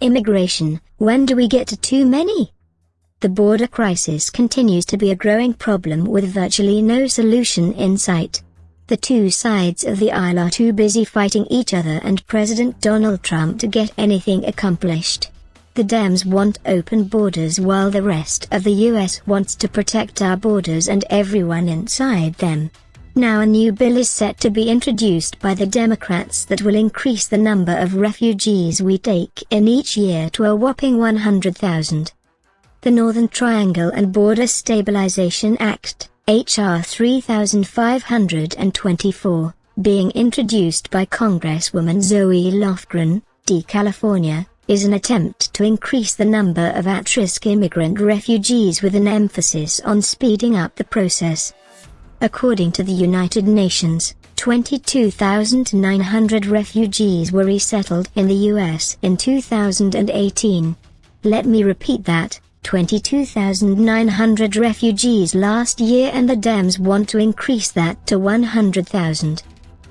Immigration, when do we get to too many? The border crisis continues to be a growing problem with virtually no solution in sight. The two sides of the aisle are too busy fighting each other and President Donald Trump to get anything accomplished. The Dems want open borders while the rest of the US wants to protect our borders and everyone inside them. Now a new bill is set to be introduced by the Democrats that will increase the number of refugees we take in each year to a whopping 100,000. The Northern Triangle and Border Stabilization Act, H.R. 3524, being introduced by Congresswoman Zoe Lofgren, D. California, is an attempt to increase the number of at-risk immigrant refugees with an emphasis on speeding up the process. According to the United Nations, 22,900 refugees were resettled in the U.S. in 2018. Let me repeat that, 22,900 refugees last year and the Dems want to increase that to 100,000.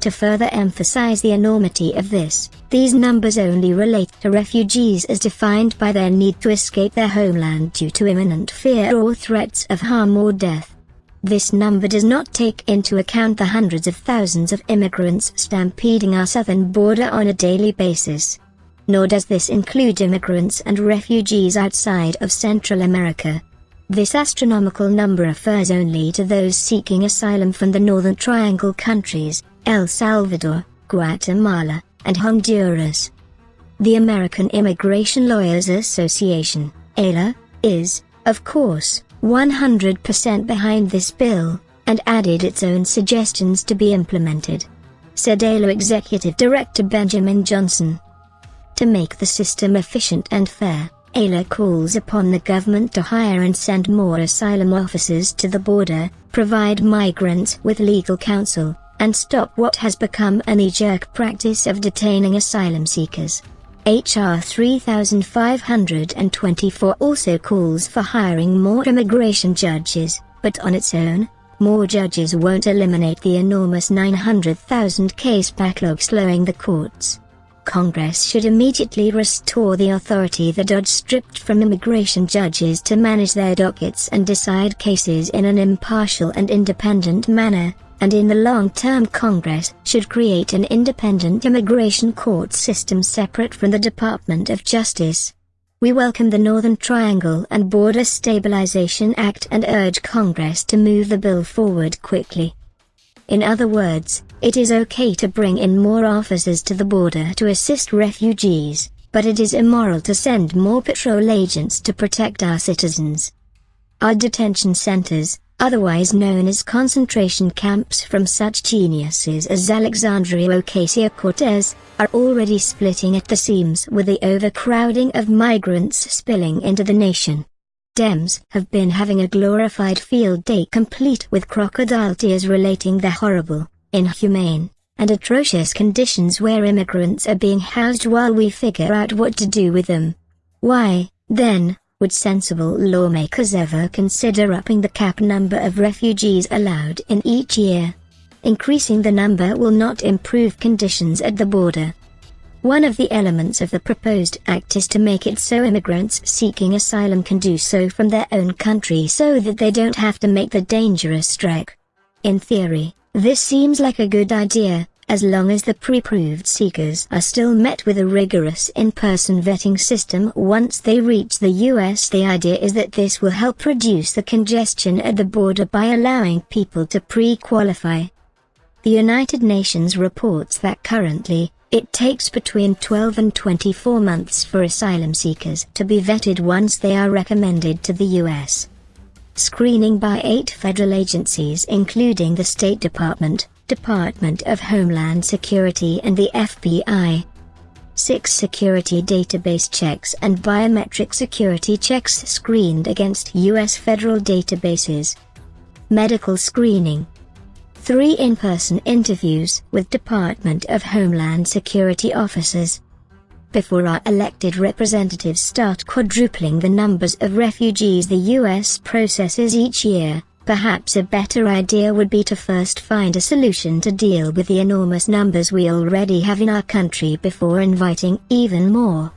To further emphasize the enormity of this, these numbers only relate to refugees as defined by their need to escape their homeland due to imminent fear or threats of harm or death. This number does not take into account the hundreds of thousands of immigrants stampeding our southern border on a daily basis. Nor does this include immigrants and refugees outside of Central America. This astronomical number refers only to those seeking asylum from the Northern Triangle countries, El Salvador, Guatemala, and Honduras. The American Immigration Lawyers Association, AILA, is, of course, 100% behind this bill, and added its own suggestions to be implemented. Said AILA Executive Director Benjamin Johnson. To make the system efficient and fair, AILA calls upon the government to hire and send more asylum officers to the border, provide migrants with legal counsel, and stop what has become a knee-jerk practice of detaining asylum seekers. H.R. 3524 also calls for hiring more immigration judges, but on its own, more judges won't eliminate the enormous 900,000 case backlog slowing the courts. Congress should immediately restore the authority the DOJ stripped from immigration judges to manage their dockets and decide cases in an impartial and independent manner, and in the long term Congress should create an independent immigration court system separate from the Department of Justice. We welcome the Northern Triangle and Border Stabilization Act and urge Congress to move the bill forward quickly. In other words, it is okay to bring in more officers to the border to assist refugees, but it is immoral to send more patrol agents to protect our citizens. Our detention centers, otherwise known as concentration camps from such geniuses as Alexandria Ocasio-Cortez, are already splitting at the seams with the overcrowding of migrants spilling into the nation. Dems have been having a glorified field day complete with crocodile tears relating the horrible, inhumane, and atrocious conditions where immigrants are being housed while we figure out what to do with them. Why, then, would sensible lawmakers ever consider upping the cap number of refugees allowed in each year? Increasing the number will not improve conditions at the border. One of the elements of the proposed act is to make it so immigrants seeking asylum can do so from their own country so that they don't have to make the dangerous trek. In theory, this seems like a good idea, as long as the pre-approved seekers are still met with a rigorous in-person vetting system once they reach the US. The idea is that this will help reduce the congestion at the border by allowing people to pre-qualify. The United Nations reports that currently, it takes between 12 and 24 months for asylum seekers to be vetted once they are recommended to the US. Screening by eight federal agencies including the State Department, Department of Homeland Security and the FBI. 6 security database checks and biometric security checks screened against U.S. federal databases. Medical screening. 3 in-person interviews with Department of Homeland Security officers. Before our elected representatives start quadrupling the numbers of refugees the U.S. processes each year, Perhaps a better idea would be to first find a solution to deal with the enormous numbers we already have in our country before inviting even more.